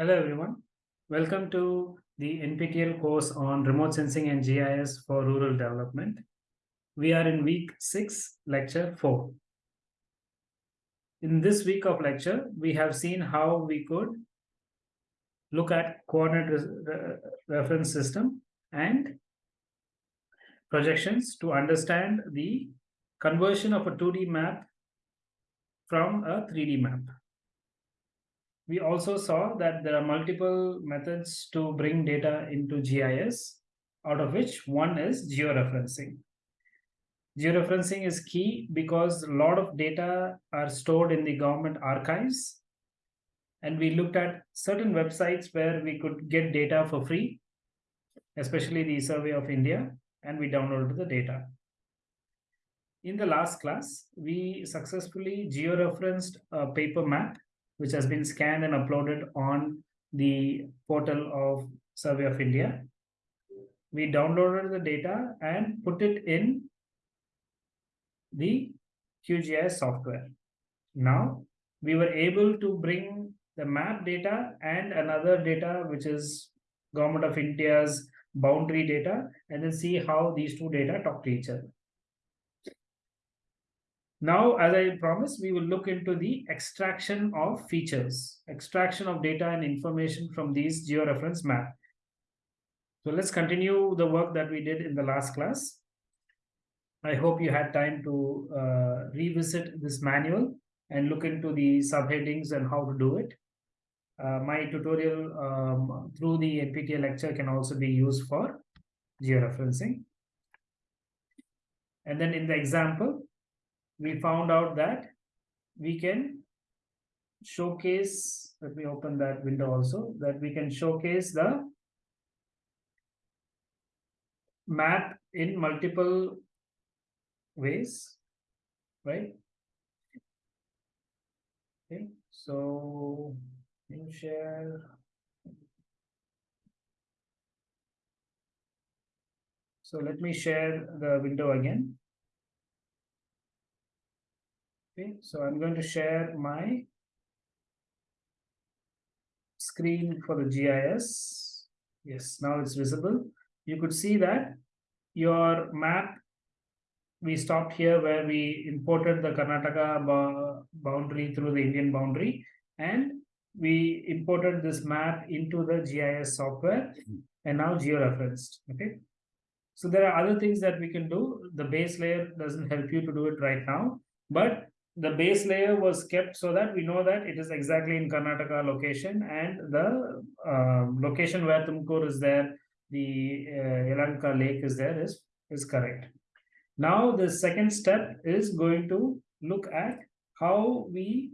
Hello everyone. Welcome to the NPTEL course on remote sensing and GIS for rural development. We are in week 6, lecture 4. In this week of lecture, we have seen how we could look at coordinate re re reference system and projections to understand the conversion of a 2D map from a 3D map. We also saw that there are multiple methods to bring data into GIS, out of which one is georeferencing. Georeferencing is key because a lot of data are stored in the government archives. And we looked at certain websites where we could get data for free, especially the Survey of India, and we downloaded the data. In the last class, we successfully georeferenced a paper map which has been scanned and uploaded on the portal of Survey of India. We downloaded the data and put it in the QGIS software. Now, we were able to bring the map data and another data, which is Government of India's boundary data, and then see how these two data talk to each other. Now, as I promised, we will look into the extraction of features, extraction of data and information from these georeference map. So let's continue the work that we did in the last class. I hope you had time to uh, revisit this manual and look into the subheadings and how to do it. Uh, my tutorial um, through the NPTEL lecture can also be used for georeferencing. And then in the example, we found out that we can showcase, let me open that window also, that we can showcase the map in multiple ways, right? Okay, so you share. So let me share the window again. Okay, so I'm going to share my screen for the GIS. Yes, now it's visible. You could see that your map, we stopped here where we imported the Karnataka boundary through the Indian boundary and we imported this map into the GIS software and now georeferenced. Okay. So there are other things that we can do. The base layer doesn't help you to do it right now, but the base layer was kept so that we know that it is exactly in Karnataka location and the uh, location where Tumkur is there, the uh, Yelahanka lake is there is, is correct. Now the second step is going to look at how we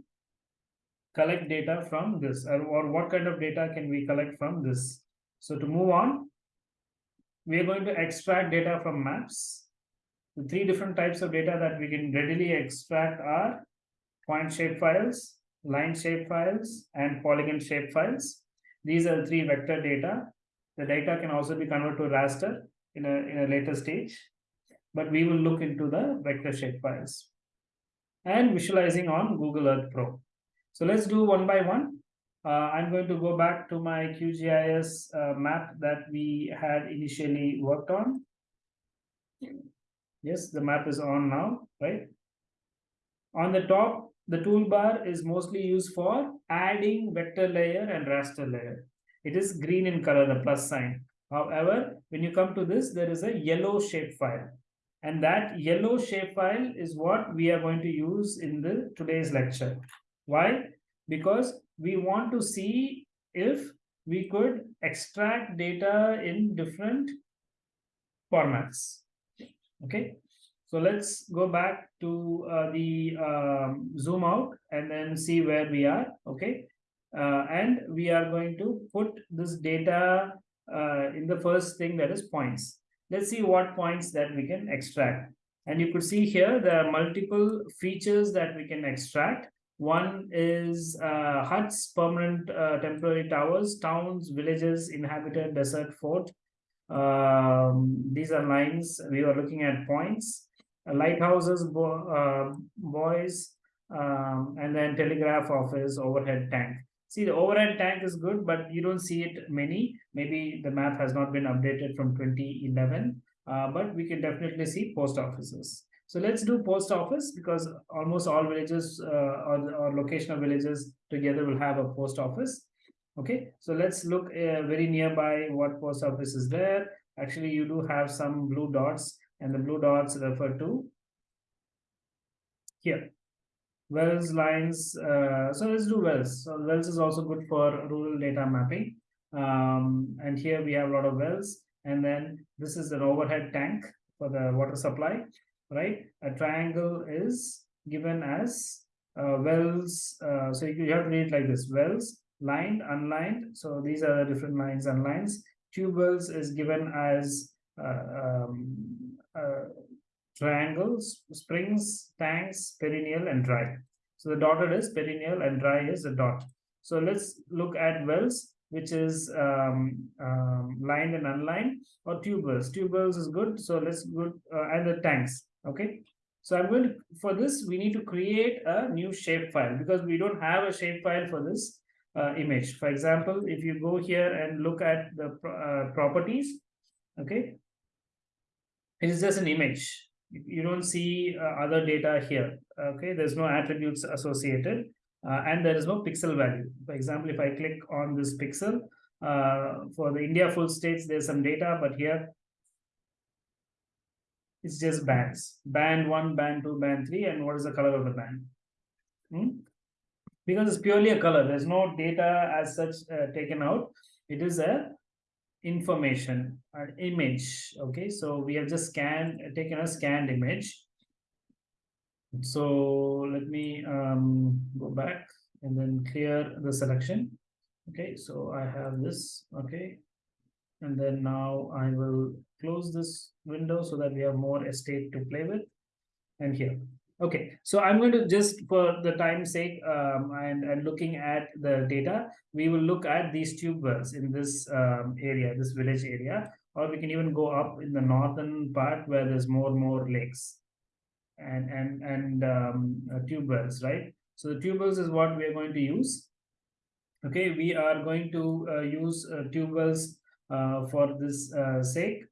collect data from this or, or what kind of data can we collect from this. So to move on, we are going to extract data from maps the three different types of data that we can readily extract are point shape files, line shape files, and polygon shape files. These are the three vector data. The data can also be converted to raster in a, in a later stage, but we will look into the vector shape files and visualizing on Google Earth Pro. So let's do one by one. Uh, I'm going to go back to my QGIS uh, map that we had initially worked on. Yes, the map is on now, right? On the top, the toolbar is mostly used for adding vector layer and raster layer. It is green in color, the plus sign. However, when you come to this, there is a yellow shapefile. And that yellow shapefile is what we are going to use in the today's lecture. Why? Because we want to see if we could extract data in different formats. Okay, so let's go back to uh, the um, zoom out and then see where we are. Okay, uh, and we are going to put this data uh, in the first thing that is points. Let's see what points that we can extract. And you could see here there are multiple features that we can extract. One is uh, huts, permanent uh, temporary towers, towns, villages, inhabited, desert, fort. Um, these are lines. We are looking at points. Uh, lighthouses, bo uh, buoys, um, and then telegraph office, overhead tank. See, the overhead tank is good, but you don't see it many. Maybe the map has not been updated from 2011, uh, but we can definitely see post offices. So let's do post office because almost all villages uh, or, or location of villages together will have a post office. Okay, so let's look uh, very nearby what post office is there. Actually, you do have some blue dots and the blue dots refer to here. Wells lines, uh, so let's do wells. So wells is also good for rural data mapping. Um, and here we have a lot of wells. And then this is an overhead tank for the water supply right? A triangle is given as uh, wells. Uh, so you have to read it like this: wells, lined, unlined. So these are the different lines and lines. Tube wells is given as uh, um, uh, triangles, springs, tanks, perennial, and dry. So the dotted is perennial and dry is a dot. So let's look at wells which is um, um, lined and unlined or tube wells. Tube wells is good. So let's go uh, and the tanks okay so i'm going to for this we need to create a new shapefile because we don't have a shapefile for this uh, image for example if you go here and look at the uh, properties okay it is just an image you don't see uh, other data here okay there's no attributes associated uh, and there is no pixel value for example if i click on this pixel uh, for the india full states there's some data but here it's just bands. Band 1, band 2, band 3, and what is the color of the band? Hmm? Because it's purely a color. There's no data as such uh, taken out. It is a information, an image. Okay, so we have just scanned, taken a scanned image. So let me um, go back and then clear the selection. Okay, so I have this. Okay, and then now I will close this window so that we have more estate to play with and here okay so i'm going to just for the time's sake um, and and looking at the data we will look at these tube wells in this um, area this village area or we can even go up in the northern part where there's more and more lakes and and and um, uh, tube wells right? So the tube wells is what we are going to use. Okay we are going to uh, use uh, tube wells uh, for this uh, sake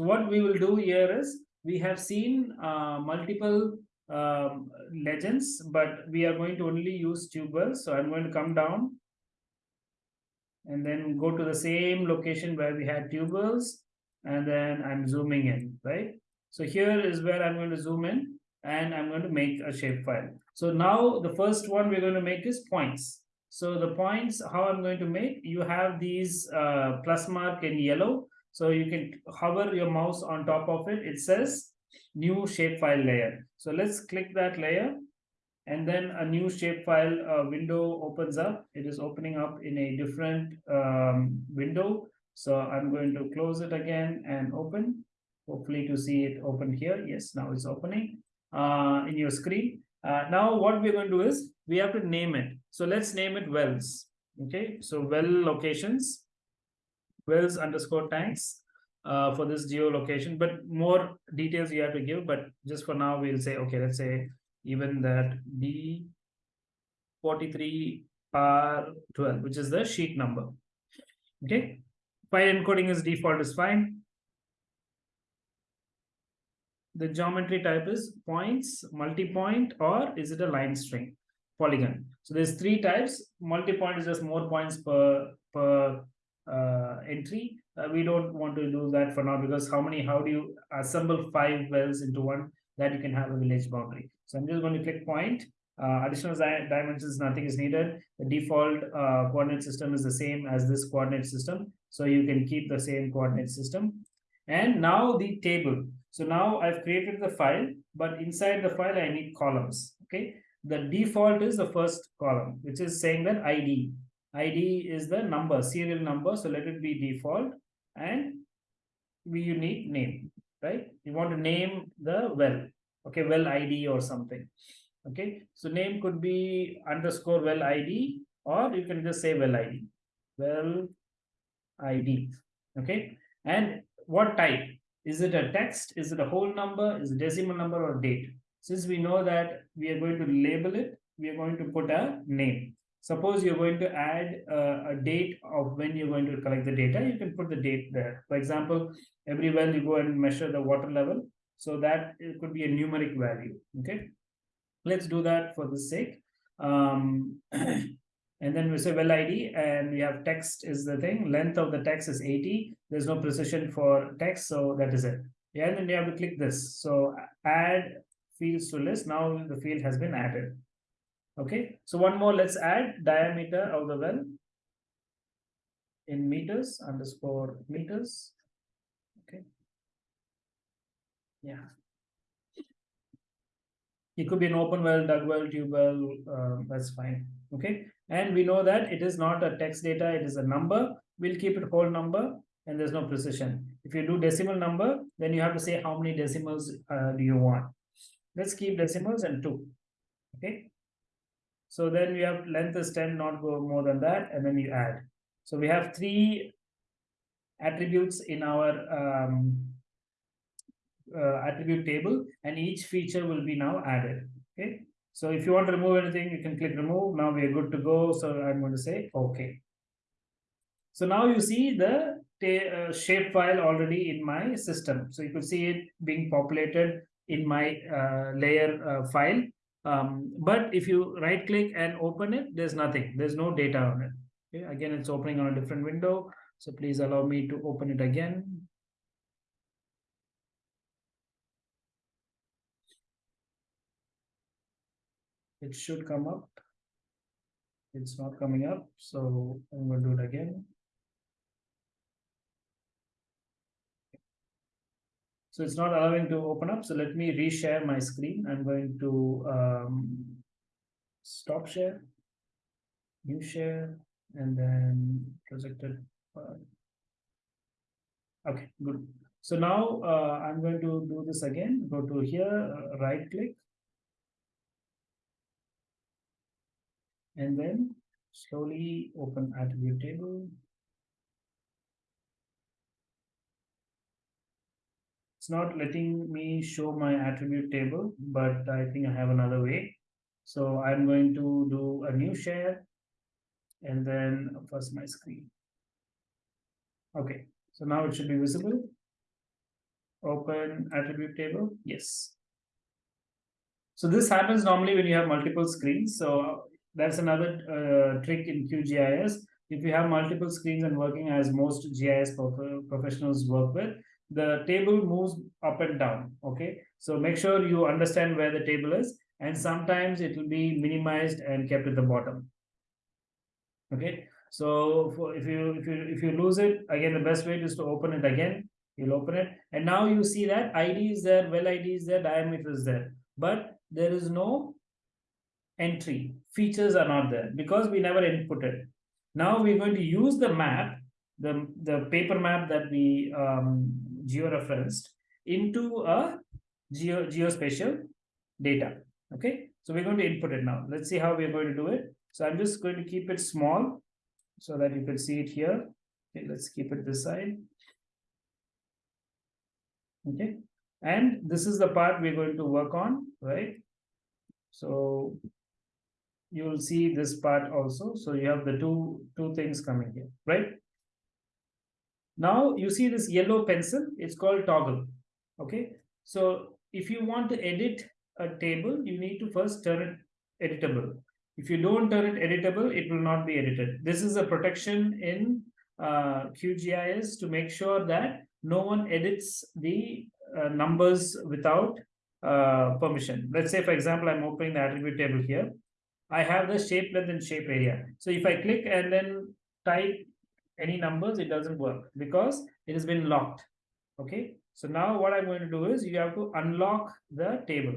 So what we will do here is we have seen uh, multiple um, legends, but we are going to only use tube wells. So I'm going to come down and then go to the same location where we had tube wells, and then I'm zooming in, right? So here is where I'm going to zoom in and I'm going to make a shapefile. So now the first one we're going to make is points. So the points, how I'm going to make, you have these uh, plus mark in yellow so you can hover your mouse on top of it. It says new shapefile layer. So let's click that layer and then a new shapefile uh, window opens up. It is opening up in a different um, window. So I'm going to close it again and open. Hopefully to see it open here. Yes, now it's opening uh, in your screen. Uh, now what we're going to do is we have to name it. So let's name it wells. Okay, so well locations wells underscore tanks uh, for this geolocation, but more details you have to give. But just for now, we'll say, okay, let's say even that D43R12, which is the sheet number. Okay, file encoding is default is fine. The geometry type is points, multi-point, or is it a line string? Polygon. So there's three types. Multi-point is just more points per per entry. Uh, we don't want to do that for now because how many, how do you assemble five wells into one that you can have a village boundary. So I'm just going to click point. Uh, additional dimensions, nothing is needed. The default uh, coordinate system is the same as this coordinate system. So you can keep the same coordinate system. And now the table. So now I've created the file, but inside the file, I need columns. Okay. The default is the first column, which is saying that ID. ID is the number, serial number. So let it be default and we unique name, right? You want to name the well, okay, well ID or something. Okay, so name could be underscore well ID, or you can just say well ID, well ID. Okay, and what type? Is it a text? Is it a whole number? Is it decimal number or date? Since we know that we are going to label it, we are going to put a name. Suppose you're going to add a, a date of when you're going to collect the data, you can put the date there. For example, every well you go and measure the water level. So that it could be a numeric value. Okay. Let's do that for the sake. Um, and then we say well ID and we have text is the thing. Length of the text is 80. There's no precision for text. So that is it. Yeah, and then you have to click this. So add fields to list. Now the field has been added. Okay, so one more, let's add diameter of the well in meters underscore meters. Okay. Yeah. It could be an open well, dug well, tube well, uh, that's fine. Okay. And we know that it is not a text data, it is a number. We'll keep it whole number and there's no precision. If you do decimal number, then you have to say how many decimals uh, do you want. Let's keep decimals and two. Okay. So then we have length is 10, not go more than that, and then you add. So we have three attributes in our um, uh, attribute table, and each feature will be now added. Okay. So if you want to remove anything, you can click remove. Now we are good to go. So I'm going to say OK. So now you see the uh, shape file already in my system. So you can see it being populated in my uh, layer uh, file um, but if you right click and open it, there's nothing, there's no data on it. Okay, again, it's opening on a different window. So please allow me to open it again. It should come up. It's not coming up, so I'm going to do it again. So it's not allowing to open up. So let me reshare my screen. I'm going to um, stop share, new share, and then projected. okay, good. So now uh, I'm going to do this again. Go to here, uh, right click. And then slowly open attribute table. Not letting me show my attribute table, but I think I have another way. So I'm going to do a new share and then first my screen. Okay, so now it should be visible. Open attribute table. Yes. So this happens normally when you have multiple screens. So that's another uh, trick in QGIS. If you have multiple screens and working as most GIS professionals work with, the table moves up and down okay? So make sure you understand where the table is and sometimes it will be minimized and kept at the bottom okay? So for, if you if you if you lose it again the best way is to open it again. You'll open it. And now you see that id is there well id is there diameter is there. But there is no entry. Features are not there because we never inputted now we're going to use the map the the paper map that we um, georeferenced into a geo geospatial data. Okay, so we're going to input it now. Let's see how we're going to do it. So I'm just going to keep it small so that you can see it here. Okay, let's keep it this side. Okay, and this is the part we're going to work on, right? So you will see this part also. So you have the two two things coming here, right? Now you see this yellow pencil, it's called toggle. Okay, so if you want to edit a table, you need to first turn it editable. If you don't turn it editable, it will not be edited. This is a protection in uh, QGIS to make sure that no one edits the uh, numbers without uh, permission. Let's say, for example, I'm opening the attribute table here. I have the shape length and shape area. So if I click and then type any numbers, it doesn't work because it has been locked. Okay. So now what I'm going to do is you have to unlock the table.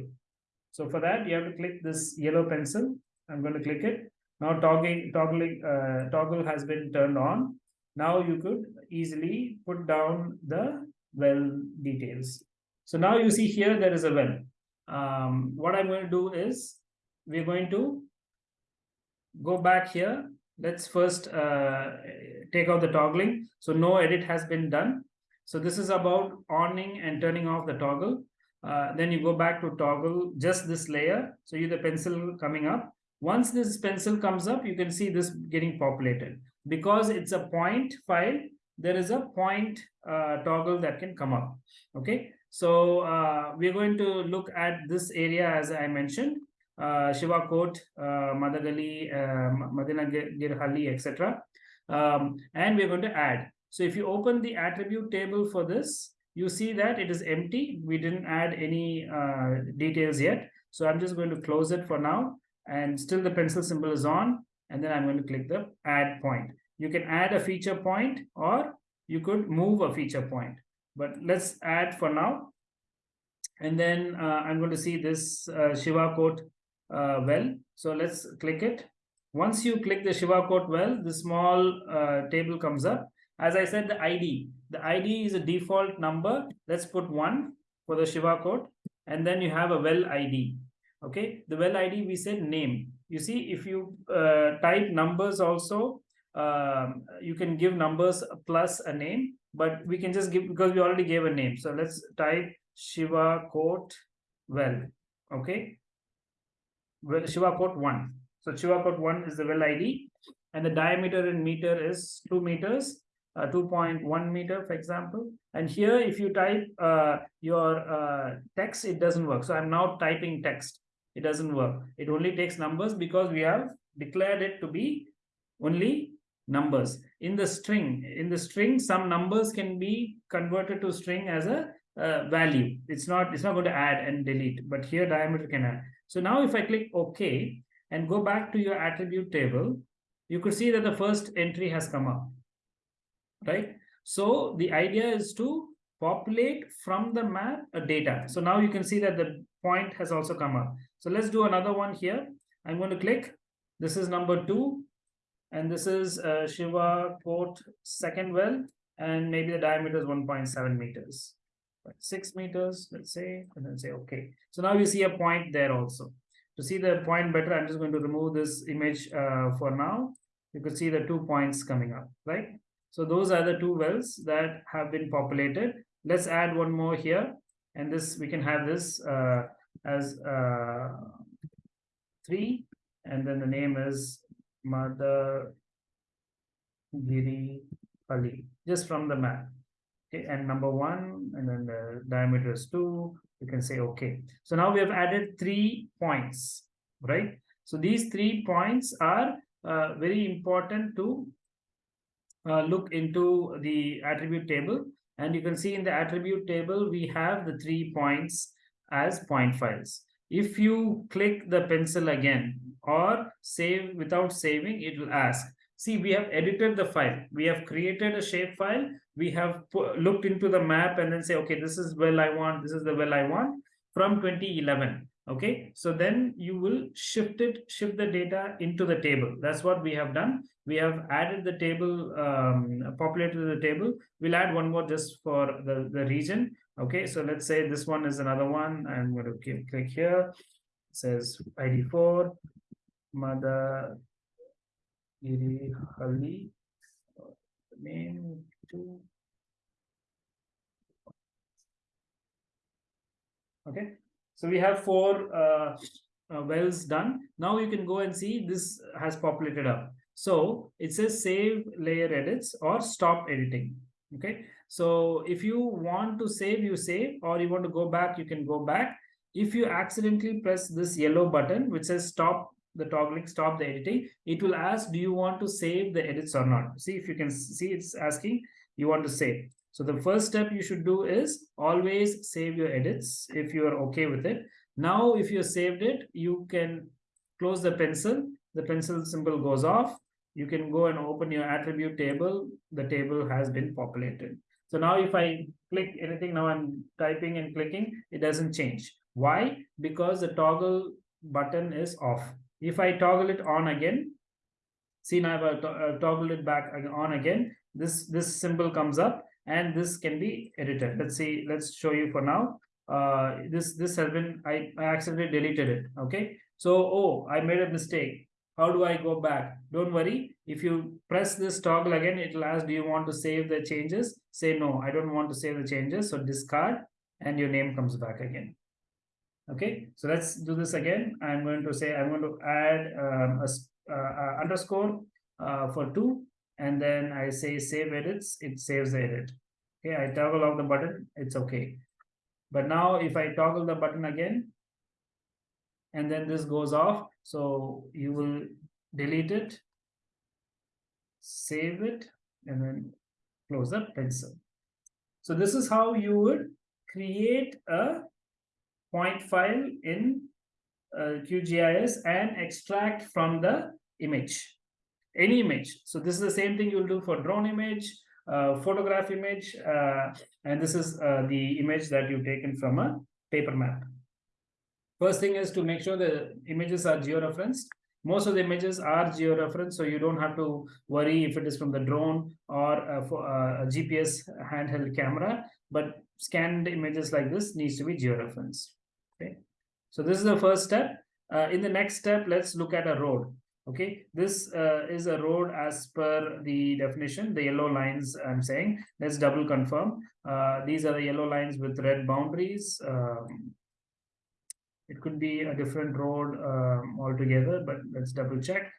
So for that, you have to click this yellow pencil. I'm going to click it. Now toggling, toggling, uh, toggle has been turned on. Now you could easily put down the well details. So now you see here there is a well. Um, what I'm going to do is we're going to go back here. Let's first uh, take out the toggling. So no edit has been done. So this is about oning and turning off the toggle. Uh, then you go back to toggle just this layer. So you the pencil coming up. Once this pencil comes up, you can see this getting populated. Because it's a point file, there is a point uh, toggle that can come up. Okay, so uh, we're going to look at this area as I mentioned, uh, Shiva Court, uh, Madagali, uh, Madina Girhalli, etc. Um, and we're going to add. So if you open the attribute table for this, you see that it is empty. We didn't add any uh, details yet. So I'm just going to close it for now. And still the pencil symbol is on. And then I'm going to click the add point. You can add a feature point or you could move a feature point. But let's add for now. And then uh, I'm going to see this uh, Shiva Court uh, well. So let's click it. Once you click the Shiva Court well, the small uh, table comes up. As I said, the ID. The ID is a default number. Let's put one for the Shiva Court. And then you have a well ID. Okay, the well ID we said name. You see, if you uh, type numbers also, um, you can give numbers plus a name, but we can just give because we already gave a name. So let's type Shiva Court well. Okay, well, Shiva Court 1. So Shiva Court 1 is the well ID and the diameter in meter is 2 meters, uh, 2.1 meter, for example. And here, if you type uh, your uh, text, it doesn't work. So I'm now typing text. It doesn't work. It only takes numbers because we have declared it to be only numbers. In the string, in the string, some numbers can be converted to string as a uh, value. It's not, it's not going to add and delete, but here diameter can add. So now if I click OK and go back to your attribute table, you could see that the first entry has come up, right? So the idea is to populate from the map a data. So now you can see that the point has also come up. So let's do another one here. I'm going to click. This is number two. And this is uh, Shiva Court second well. And maybe the diameter is 1.7 meters six meters, let's say, and then say okay. So now you see a point there also. To see the point better, I'm just going to remove this image uh, for now. You could see the two points coming up, right? So those are the two wells that have been populated. Let's add one more here. And this, we can have this uh, as uh, three. And then the name is Mother Giri Ali, just from the map and number one, and then the diameter is two, you can say, okay. So now we have added three points, right? So these three points are uh, very important to uh, look into the attribute table. And you can see in the attribute table, we have the three points as point files. If you click the pencil again or save without saving, it will ask, see, we have edited the file. We have created a shape file we have looked into the map and then say, okay, this is well I want, this is the well I want from 2011. Okay, so then you will shift it, shift the data into the table. That's what we have done. We have added the table, um, populated the table. We'll add one more just for the, the region. Okay, so let's say this one is another one. I'm going to click here. It says ID4, Mother Hali, name two. Okay, so we have four uh, uh, wells done. Now you can go and see this has populated up. So it says save layer edits or stop editing. Okay, so if you want to save, you save, or you want to go back, you can go back. If you accidentally press this yellow button, which says stop the toggling, stop the editing, it will ask, do you want to save the edits or not? See if you can see it's asking, you want to save. So the first step you should do is always save your edits if you are okay with it. Now, if you saved it, you can close the pencil. The pencil symbol goes off. You can go and open your attribute table. The table has been populated. So now if I click anything, now I'm typing and clicking, it doesn't change. Why? Because the toggle button is off. If I toggle it on again, See now I've to uh, toggled it back on again. This this symbol comes up and this can be edited. Let's see, let's show you for now. Uh, this this has been I, I accidentally deleted it. Okay. So oh I made a mistake. How do I go back? Don't worry. If you press this toggle again, it'll ask, do you want to save the changes? Say no, I don't want to save the changes. So discard and your name comes back again. Okay, so let's do this again. I'm going to say I'm going to add um, a, uh, underscore uh, for two, and then I say save edits. It saves the edit. Okay, I toggle off the button. It's okay. But now if I toggle the button again, and then this goes off, so you will delete it, save it, and then close the pencil. So this is how you would create a point file in uh, QGIS and extract from the image, any image. So this is the same thing you'll do for drone image, uh, photograph image, uh, and this is uh, the image that you've taken from a paper map. First thing is to make sure the images are georeferenced. Most of the images are georeferenced, so you don't have to worry if it is from the drone or a, uh, a GPS handheld camera, but scanned images like this needs to be georeferenced. Okay, so this is the first step. Uh, in the next step, let's look at a road. Okay, this uh, is a road as per the definition, the yellow lines I'm saying. Let's double confirm. Uh, these are the yellow lines with red boundaries. Um, it could be a different road um, altogether, but let's double check.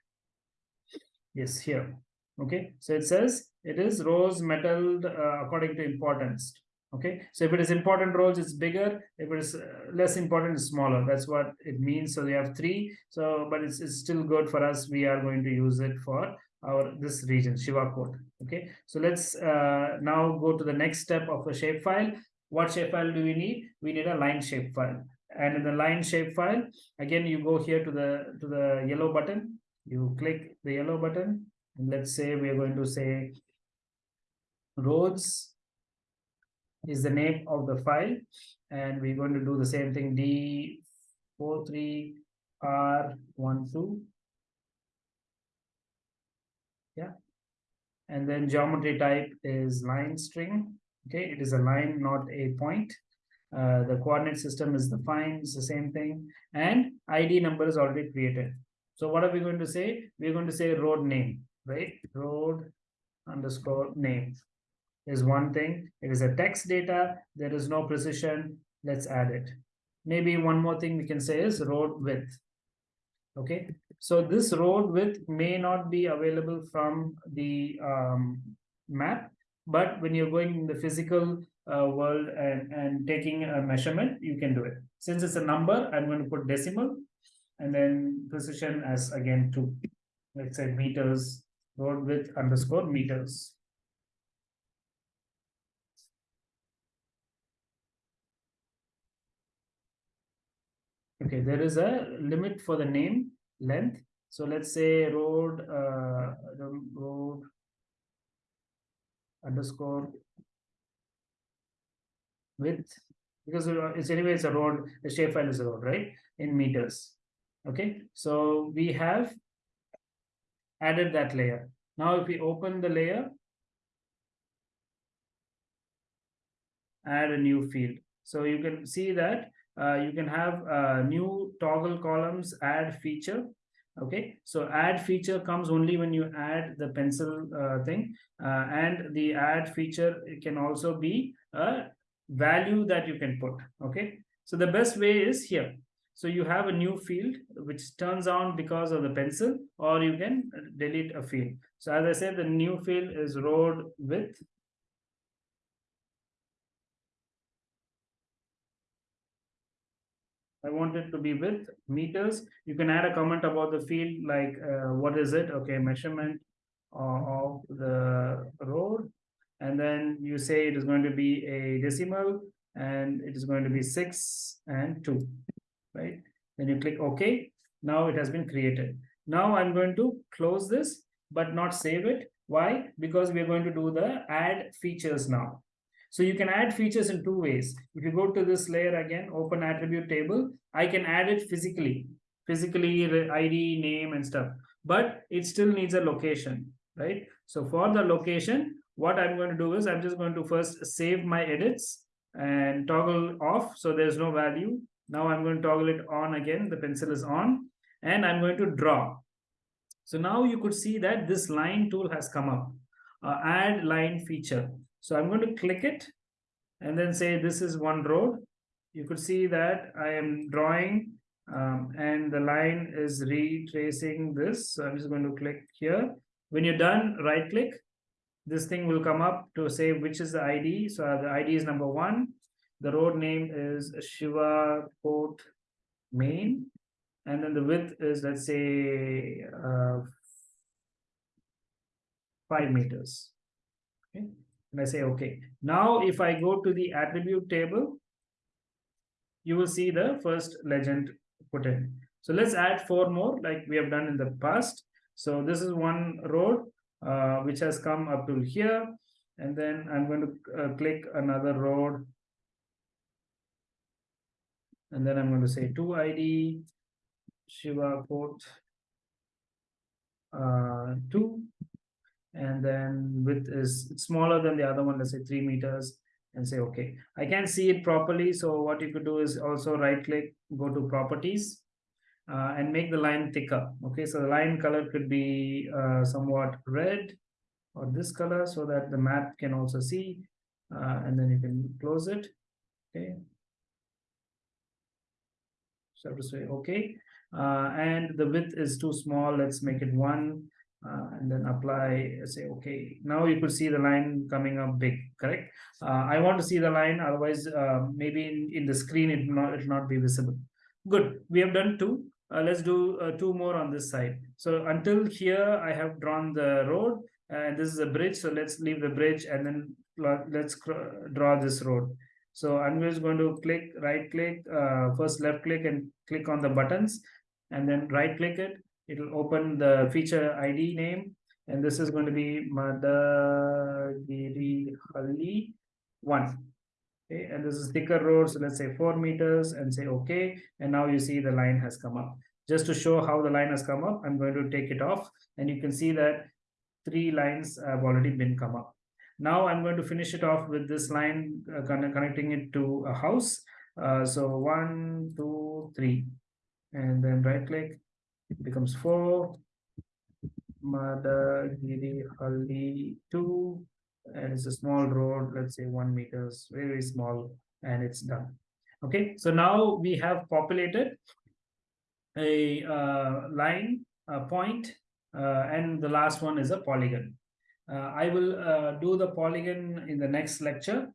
Yes, here. Okay, so it says it is rose metalled uh, according to importance okay? So if it is important roles it's bigger. If it is uh, less important it's smaller. That's what it means. So we have three. So but it's, it's still good for us. We are going to use it for our this region shiva code okay? So let's uh, now go to the next step of a shapefile what shapefile do we need? We need a line shapefile and in the line shapefile again you go here to the to the yellow button. You click the yellow button. And let's say we are going to say roads is the name of the file and we're going to do the same thing d43r12 yeah. And then geometry type is line string okay? It is a line not a point. Uh, the coordinate system is defined it's the same thing. And id number is already created. So what are we going to say? We're going to say road name right? Road underscore name is one thing. It is a text data. There is no precision. Let's add it. Maybe one more thing we can say is road width. Okay, so this road width may not be available from the um, map, but when you're going in the physical uh, world and, and taking a measurement, you can do it. Since it's a number, I'm going to put decimal and then precision as again two. Let's say meters, road width underscore meters. Okay, there is a limit for the name length. So let's say road uh, road underscore width because it's anyway it's a road the shapefile is a road right in meters. Okay so we have added that layer. Now if we open the layer add a new field. So you can see that uh, you can have uh, new toggle columns add feature. Okay so add feature comes only when you add the pencil uh, thing. Uh, and the add feature can also be a value that you can put. Okay so the best way is here. So you have a new field which turns on because of the pencil or you can delete a field. So as i said the new field is road width I want it to be with meters. You can add a comment about the field like uh, what is it? Okay, measurement of the road. And then you say it is going to be a decimal and it is going to be six and two, right? Then you click OK. Now it has been created. Now I'm going to close this, but not save it. Why? Because we're going to do the add features now. So you can add features in two ways. If you go to this layer again, open attribute table, I can add it physically, physically ID, name and stuff. but it still needs a location, right? So for the location, what I'm going to do is I'm just going to first save my edits and toggle off. So there's no value. Now I'm going to toggle it on again. The pencil is on and I'm going to draw. So now you could see that this line tool has come up, uh, add line feature. So I'm going to click it and then say this is one road. You could see that I am drawing um, and the line is retracing this. So I'm just going to click here. When you're done, right click. This thing will come up to say which is the ID. So the ID is number one. The road name is Shiva Port Main and then the width is let's say uh, five meters okay and i say okay. Now if i go to the attribute table you will see the first legend put in. So let's add four more like we have done in the past. So this is one road uh, which has come up to here. And then i'm going to uh, click another road and then i'm going to say 2 id Shiva port uh, 2 and then width is smaller than the other one let's say 3 meters and say okay. I can't see it properly so what you could do is also right click go to properties uh, and make the line thicker okay? So the line color could be uh, somewhat red or this color so that the map can also see uh, and then you can close it okay? So to say okay. Uh, and the width is too small let's make it one uh, and then apply say okay now you could see the line coming up big correct? Uh, i want to see the line otherwise uh, maybe in, in the screen it will not it will not be visible. Good. We have done two. Uh, let's do uh, two more on this side. So until here i have drawn the road and this is a bridge so let's leave the bridge and then let's draw this road. So i'm just going to click right click first left click and click on the buttons and then right click it it will open the feature id name and this is going to be Madagiri Halli 1 okay and this is thicker road so let's say 4 meters and say okay and now you see the line has come up. Just to show how the line has come up i'm going to take it off and you can see that three lines have already been come up. Now i'm going to finish it off with this line uh, connecting it to a house. Uh, so one two three. And then right click it becomes 4 mother, Madagiri Halli 2 and it's a small road let's say one meters very small and it's done. Okay so now we have populated a uh, line a point uh, and the last one is a polygon. Uh, I will uh, do the polygon in the next lecture.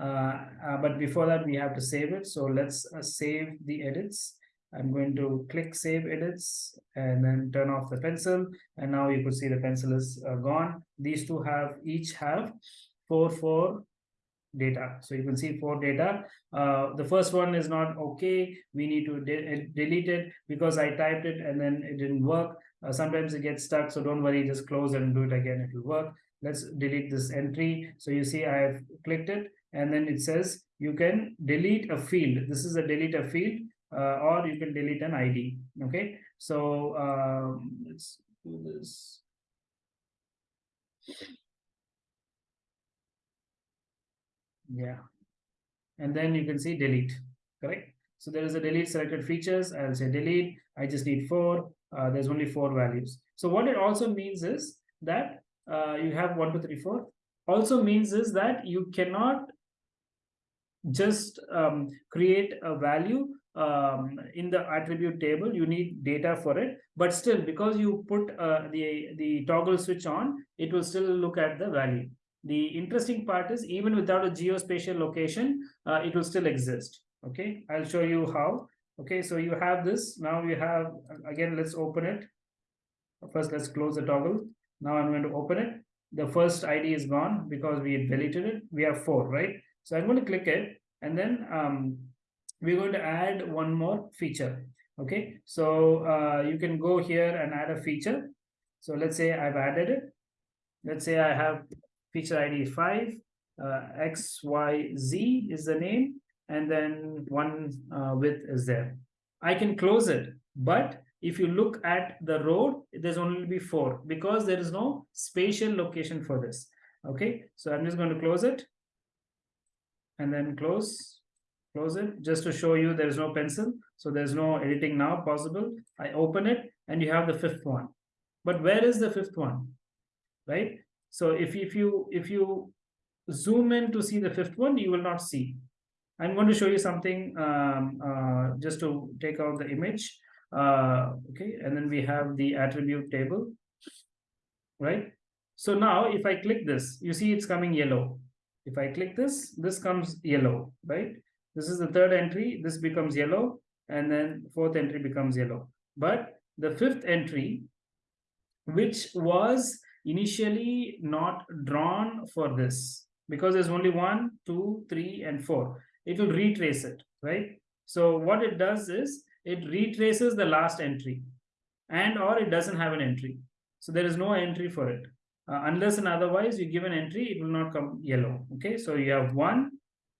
Uh, uh, but before that we have to save it. So let's save the edits I'm going to click save edits and then turn off the pencil. And now you could see the pencil is uh, gone. These two have each have four four data. So you can see four data. Uh, the first one is not okay. We need to de uh, delete it because I typed it and then it didn't work. Uh, sometimes it gets stuck. So don't worry. Just close and do it again. It will work. Let's delete this entry. So you see I have clicked it. And then it says you can delete a field. This is a delete a field uh, or you can delete an ID. Okay, so um, let's do this. Yeah, and then you can see delete, correct? So there is a delete selected features. I'll say delete. I just need four. Uh, there's only four values. So what it also means is that uh, you have one, two, three, four. Also means is that you cannot just um, create a value um, in the attribute table you need data for it. But still because you put uh, the the toggle switch on it will still look at the value. The interesting part is even without a geospatial location uh, it will still exist. Okay? I'll show you how. Okay? So you have this. Now you have again let's open it. First let's close the toggle. Now i'm going to open it. The first id is gone because we deleted it. We have four right? So i'm going to click it. And then um, we're going to add one more feature. Okay so uh, you can go here and add a feature. So let's say i've added it. Let's say i have feature id 5 uh, xyz is the name and then one uh, width is there. I can close it but if you look at the road, there's only be four because there is no spatial location for this. Okay, so I'm just going to close it. And then close, close it just to show you there is no pencil. So there's no editing now possible. I open it and you have the fifth one. But where is the fifth one? Right? So if, if you if you zoom in to see the fifth one, you will not see. I'm going to show you something um, uh, just to take out the image. Uh, okay, and then we have the attribute table, right? So now if I click this, you see it's coming yellow. If I click this, this comes yellow, right? This is the third entry, this becomes yellow, and then fourth entry becomes yellow. But the fifth entry, which was initially not drawn for this, because there's only one, two, three, and four it will retrace it, right? So what it does is it retraces the last entry and or it doesn't have an entry. So there is no entry for it. Uh, unless and otherwise you give an entry, it will not come yellow. Okay, so you have one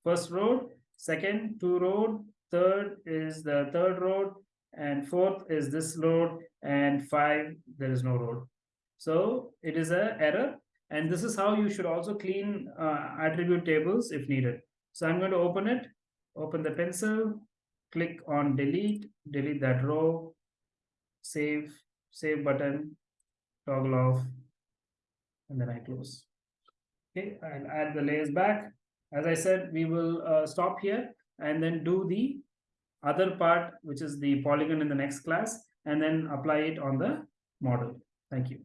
first road, second two road, third is the third road, and fourth is this road, and five there is no road. So it is a error, and this is how you should also clean uh, attribute tables if needed. So I'm going to open it, open the pencil, click on delete, delete that row, save, save button, toggle off, and then I close. Okay, I'll add the layers back. As I said, we will uh, stop here and then do the other part, which is the polygon in the next class, and then apply it on the model. Thank you.